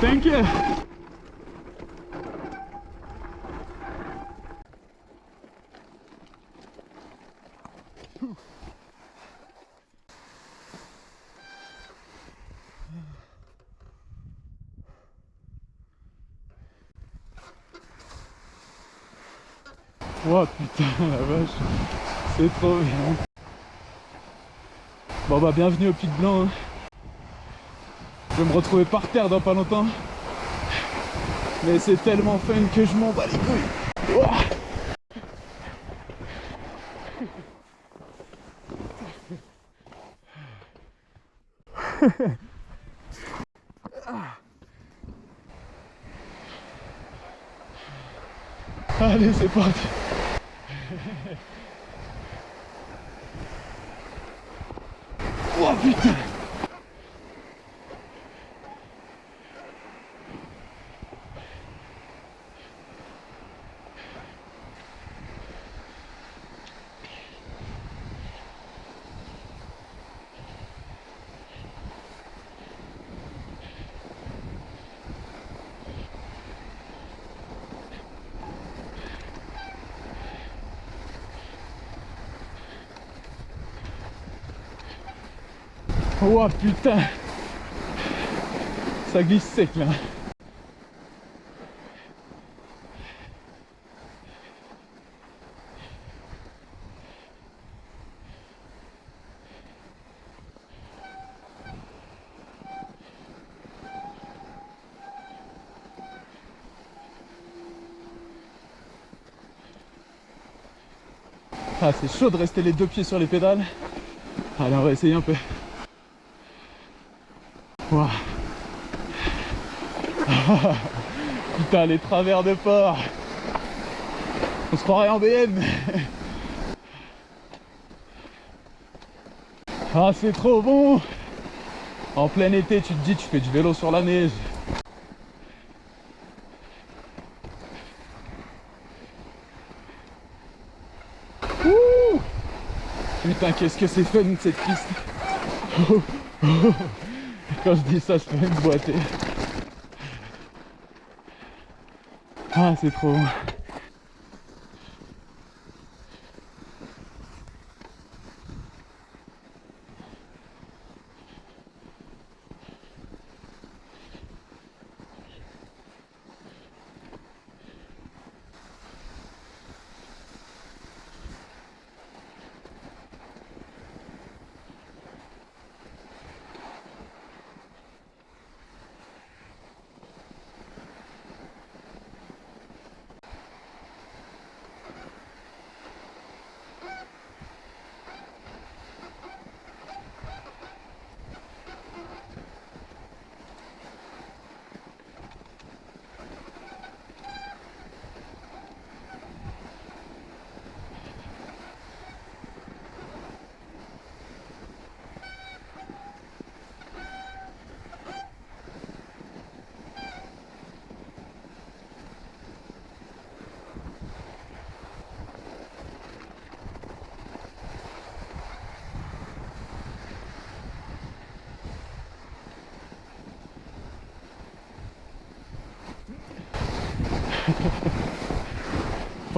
Thank you. Oh putain la vache, c'est trop bien. Bon bah bienvenue au Pic Blanc. hein. Je vais me retrouver par terre dans pas longtemps. Mais c'est tellement fun que je m'en bats les couilles. Allez, c'est parti. Oh putain Oh putain. Ça glisse sec là. Ah c'est chaud de rester les deux pieds sur les pédales. Allez on va essayer un peu Putain, les travers de port. On se croirait en BM. Ah, c'est trop bon. En plein été, tu te dis, tu fais du vélo sur la neige. Ouh. Putain, qu'est-ce que c'est fun cette piste. Quand je dis ça, je peux même boiter. Ah, c'est trop bon.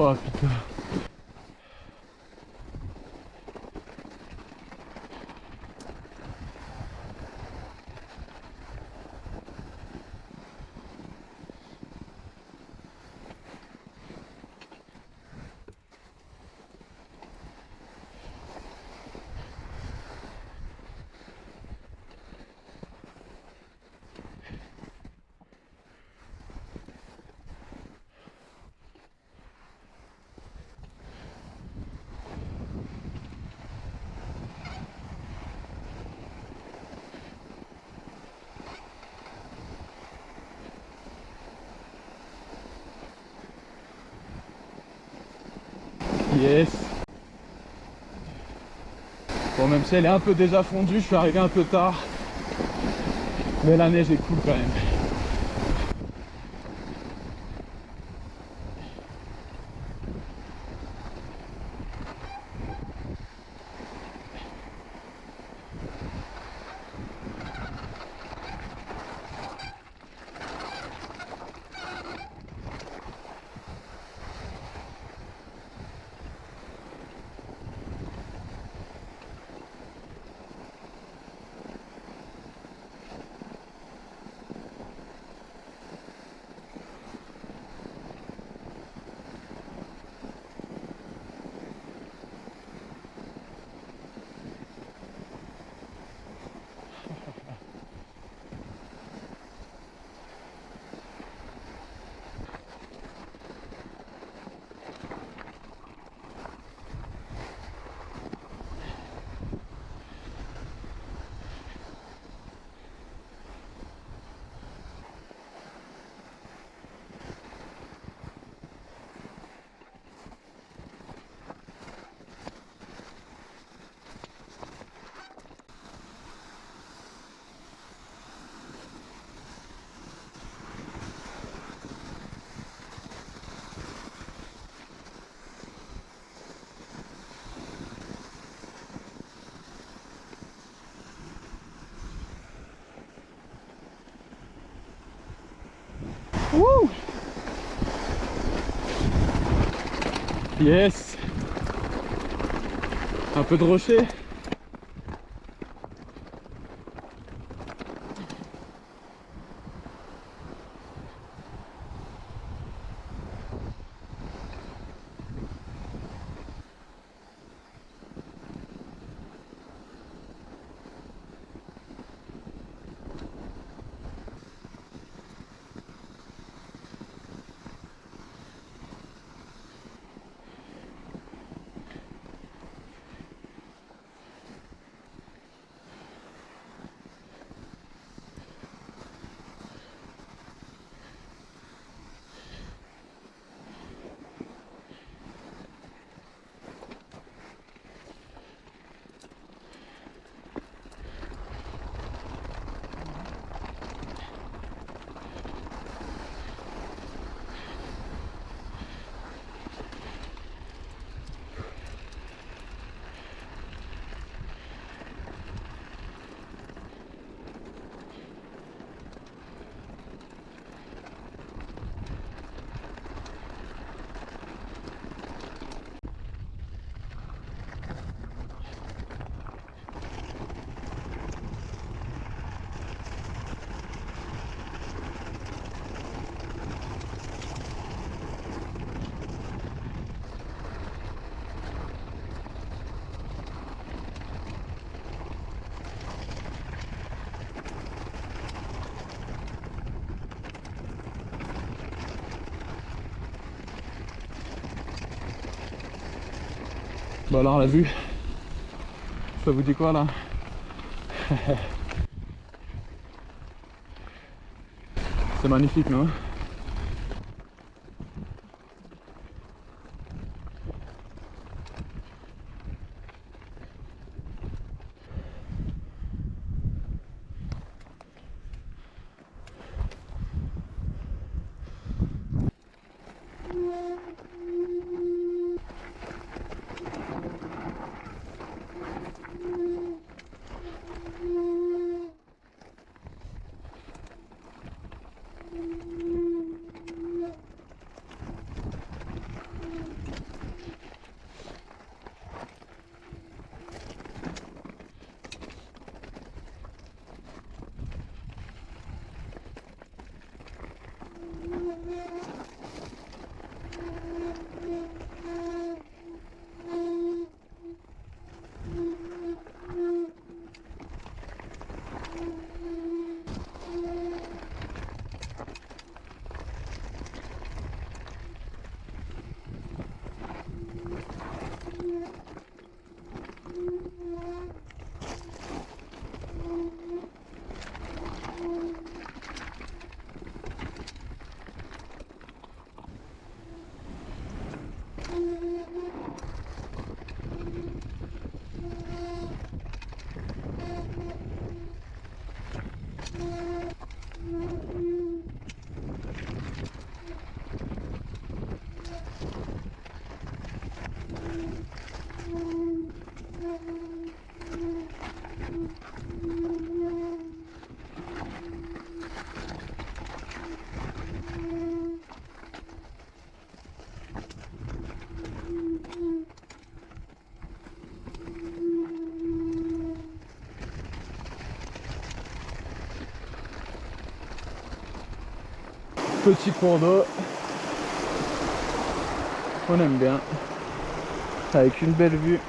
Oh Yes Bon même si elle est un peu déjà fondue, je suis arrivé un peu tard. Mais la neige est cool quand même. Wouh Yes Un peu de rocher. Bon alors la vue, ça vous dit quoi là? C'est magnifique non? Mm-hmm. Petit cours d'eau. On aime bien. Avec une belle vue.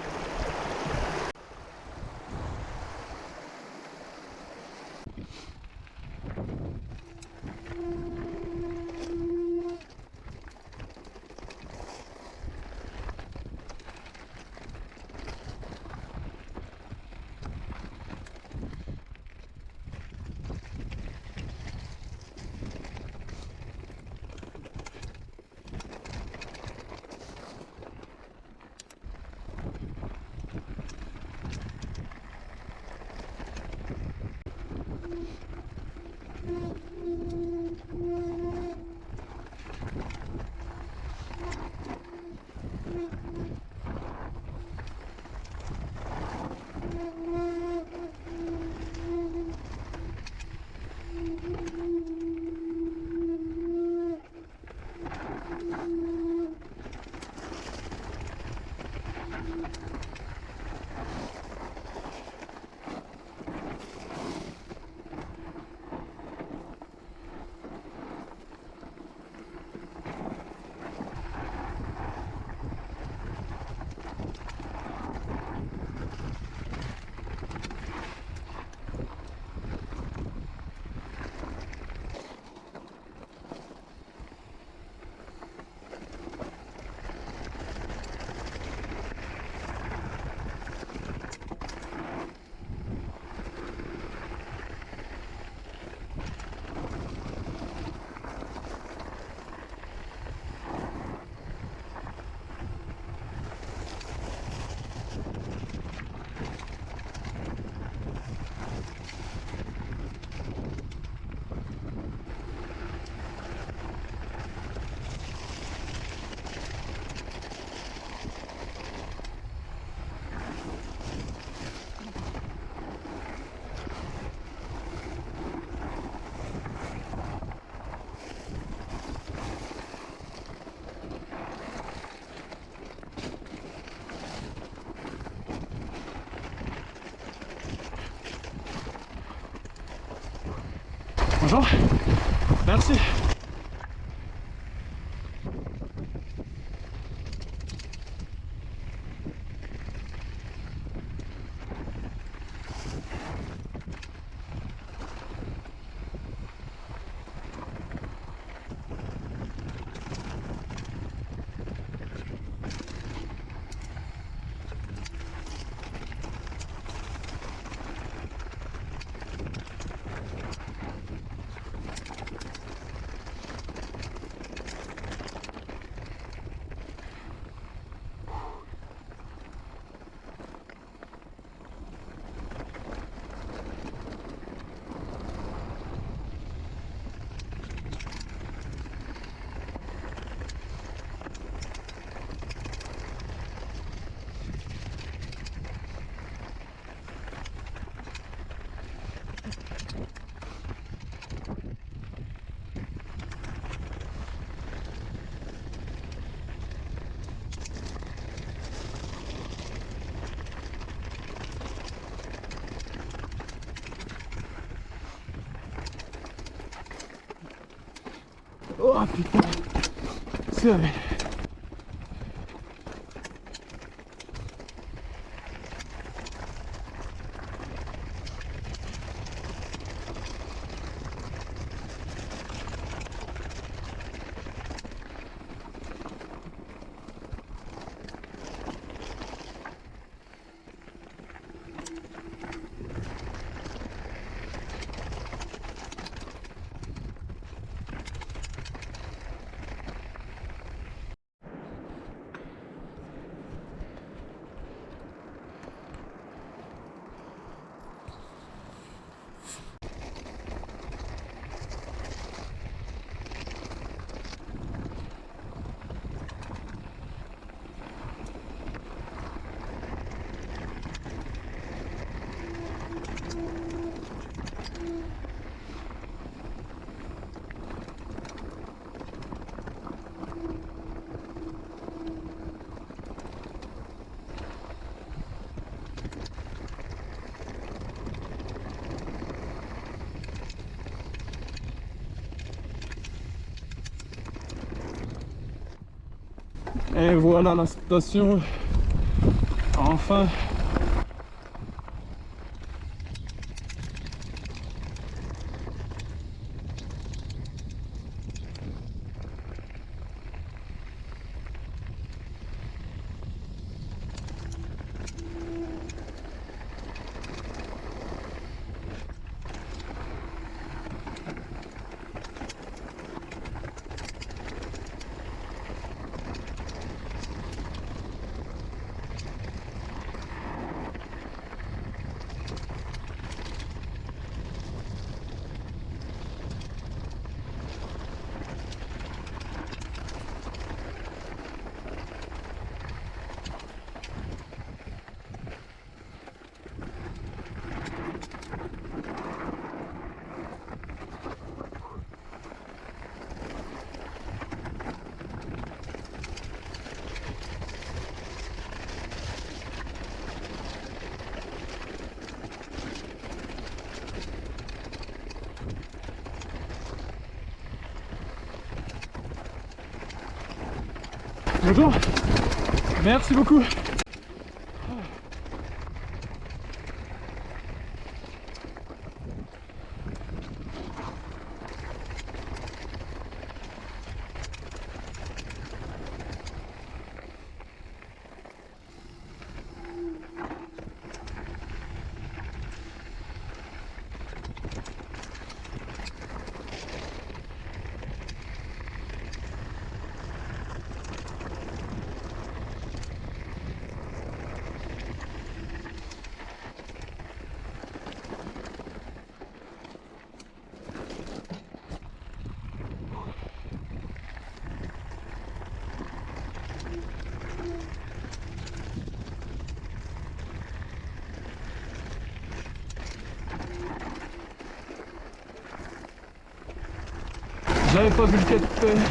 Bonjour. Merci. Oh putain C'est Et voilà la station. Enfin. Bonjour. Merci beaucoup. J'avais pas vu le capitaine.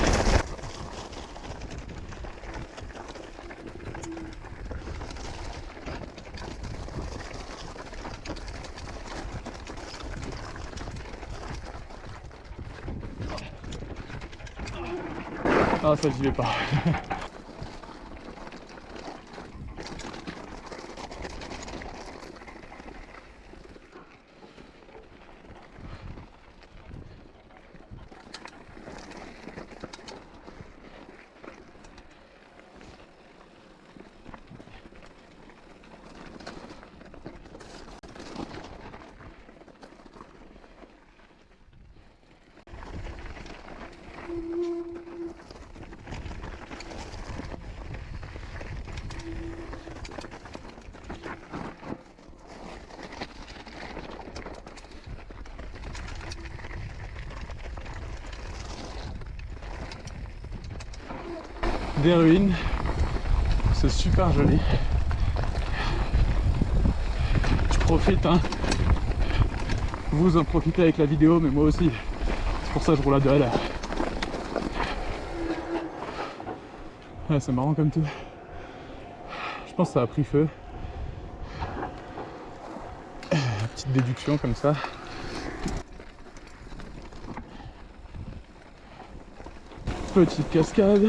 Ah ça j'y vais pas. des ruines. C'est super joli. Je profite, hein. Vous en profitez avec la vidéo, mais moi aussi. C'est pour ça que je roule à deux à l'heure. c'est marrant comme tout. Je pense que ça a pris feu. Petite déduction comme ça. Petite cascade.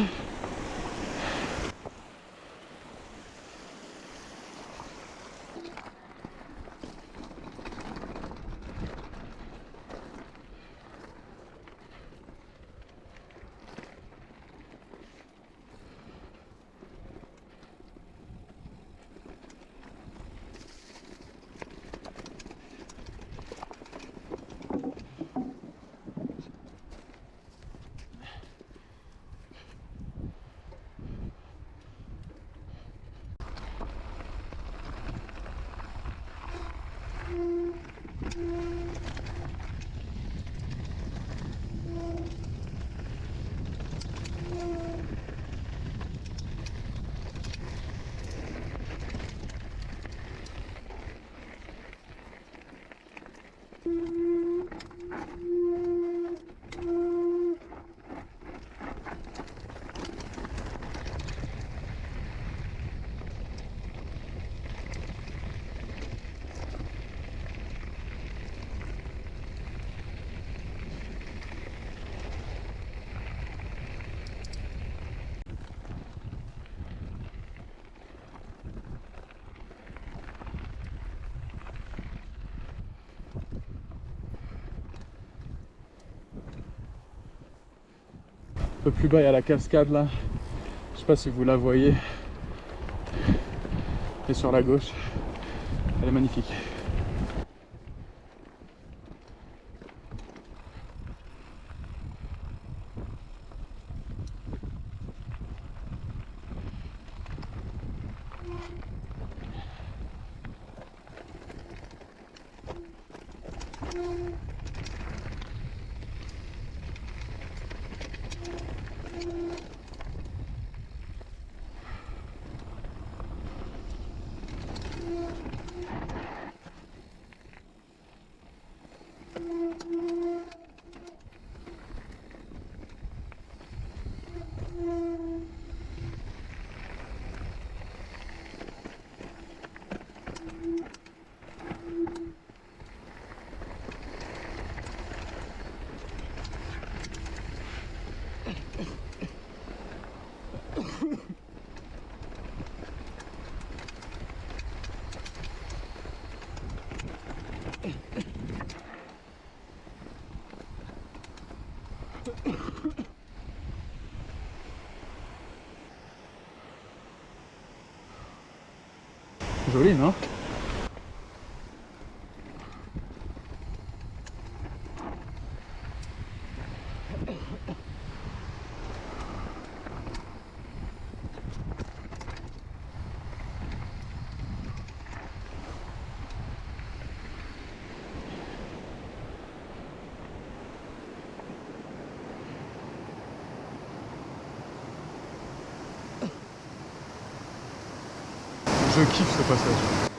Peu plus bas il y a la cascade là. Je sais pas si vous la voyez. Et sur la gauche elle est magnifique Joli, Je kiffe ce passage.